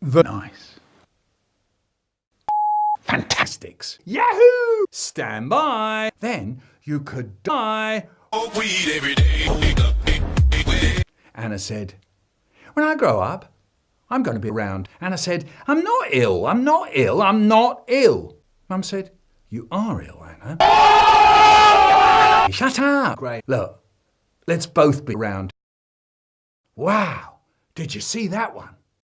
The nice. Fantastics. Yahoo! Stand by. Then you could die. Anna said, when I grow up, I'm going to be around. Anna said, I'm not ill. I'm not ill. I'm not ill. Mum said, you are ill, Anna. Shut up. Great. Look, let's both be around. Wow. Did you see that one?